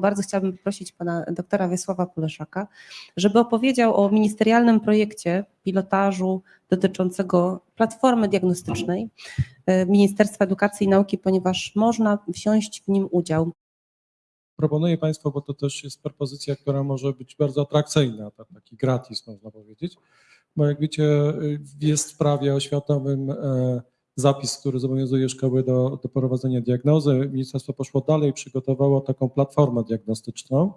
Bardzo chciałabym poprosić pana doktora Wiesława Puleszaka, żeby opowiedział o ministerialnym projekcie pilotażu dotyczącego platformy diagnostycznej e, Ministerstwa Edukacji i Nauki, ponieważ można wziąć w nim udział. proponuję Państwu, bo to też jest propozycja, która może być bardzo atrakcyjna, tak, taki gratis można powiedzieć, bo jak wiecie jest w prawie oświatowym e, zapis, który zobowiązuje szkoły do, do prowadzenia diagnozy. Ministerstwo poszło dalej, przygotowało taką platformę diagnostyczną.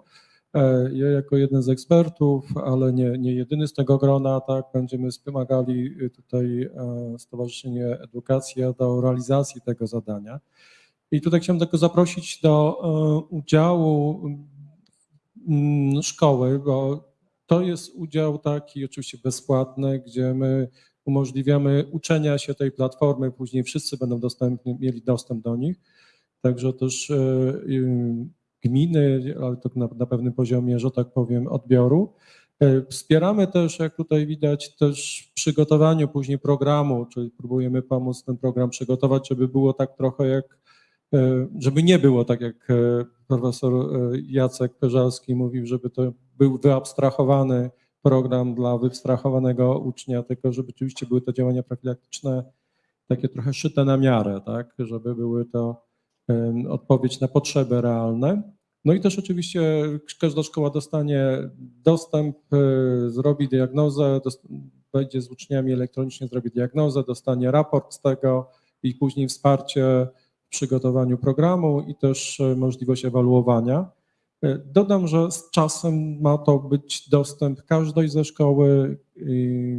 E, Ja jako jeden z ekspertów, ale nie, nie jedyny z tego grona, tak, będziemy wspomagali y, tutaj e, Stowarzyszenie Edukacja do realizacji tego zadania. I tutaj chciałem tylko zaprosić do e, udziału mm, szkoły, bo to jest udział taki oczywiście bezpłatny, gdzie my umożliwiamy uczenia się tej platformy, później wszyscy będą dostępni, mieli dostęp do nich. Także też e, gminy, ale to na, na pewnym poziomie, że tak powiem, odbioru. E, Wspieramy też, jak tutaj widać, też w przygotowaniu później programu, czyli próbujemy pomóc ten program przygotować, żeby było tak trochę jak E, żeby nie było tak jak profesor Jacek Peżalski mówił, żeby to był wyabstrahowany program dla wyabstrahowanego ucznia, tylko żeby oczywiście były to działania profilaktyczne takie trochę szyte na miarę, tak, żeby były to odpowiedź na potrzeby realne. No i też oczywiście każda szkoła dostanie dostęp, e, zrobi diagnozę, wejdzie z uczniami elektronicznie, zrobi diagnozę, dostanie raport z tego i później wsparcie w przygotowaniu programu i też e, możliwość ewaluowania. E, Dodam, że z czasem ma to być dostęp każdej ze szkoły,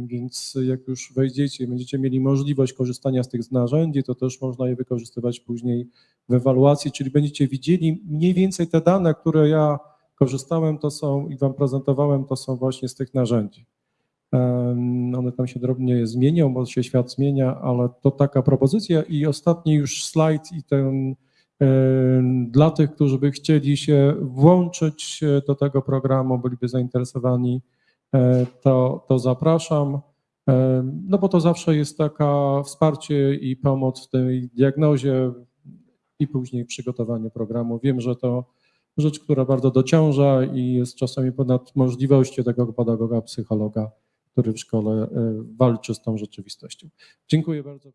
więc jak już wejdziecie będziecie mieli możliwość korzystania z tych narzędzi, to też można je wykorzystywać później w ewaluacji, czyli będziecie widzieli mniej więcej te dane, które ja korzystałem, to są i Wam prezentowałem, to są właśnie z tych narzędzi. One tam się drobnie zmienią, bo się świat zmienia, ale to taka propozycja. I ostatni już slajd i ten dla tych, którzy by chcieli się włączyć e, do tego programu, byliby zainteresowani, e, to, to zapraszam. No bo to zawsze jest taka wsparcie i pomoc w tej diagnozie i później przygotowaniu programu. Wiem, że to rzecz, która bardzo dociąża i jest czasami ponad możliwości tego pedagoga, psychologa, który w szkole e, walczy z tą rzeczywistością. Dziękuję bardzo.